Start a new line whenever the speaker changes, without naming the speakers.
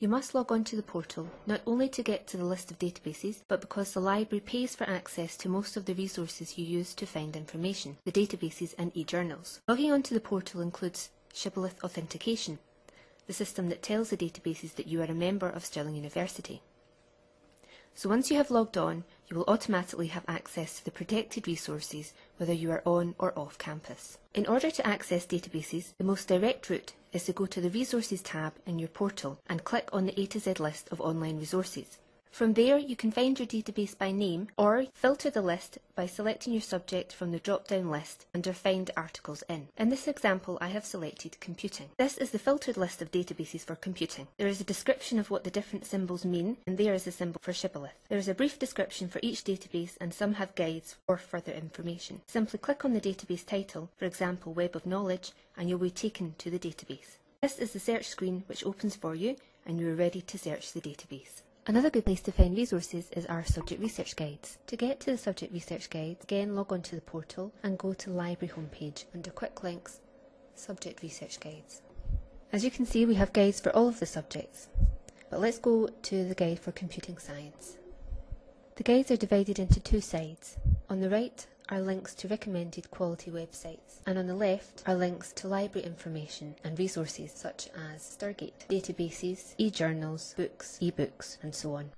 You must log on to the portal not only to get to the list of databases, but because the library pays for access to most of the resources you use to find information, the databases and e-journals. Logging onto the portal includes Shibboleth Authentication, the system that tells the databases that you are a member of Stirling University. So once you have logged on, you will automatically have access to the protected resources whether you are on or off campus. In order to access databases, the most direct route is to go to the Resources tab in your portal and click on the A to Z list of online resources. From there, you can find your database by name or filter the list by selecting your subject from the drop-down list under Find Articles In. In this example, I have selected Computing. This is the filtered list of databases for computing. There is a description of what the different symbols mean, and there is a symbol for Shibboleth. There is a brief description for each database, and some have guides or further information. Simply click on the database title, for example Web of Knowledge, and you'll be taken to the database. This is the search screen which opens for you, and you are ready to search the database. Another good place to find resources is our subject research guides. To get to the subject research guides, again log on to the portal and go to the library homepage under quick links, subject research guides. As you can see we have guides for all of the subjects, but let's go to the guide for computing science. The guides are divided into two sides. On the right are links to recommended quality websites, and on the left are links to library information and resources such as Stirgate, databases, e-journals, books, e-books, and so on.